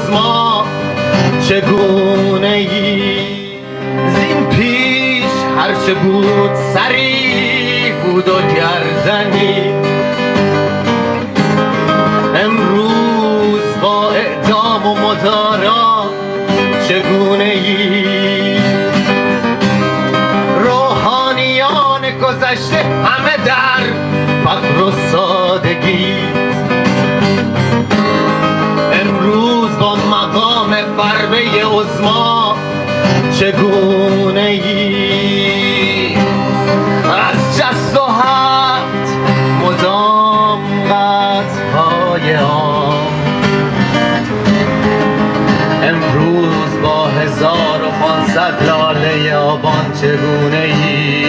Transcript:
عزما چگونه ای؟ زین پیش هرچه بود سری بود و گردنی. امروز با اعدام و مدارا چگونه ای؟ روحانیان گذشته همه در فقر و ما چگونه ای؟ از جست و هفت مدام قد های آن. امروز با هزار و پانصد لاله آبان چگونه ای؟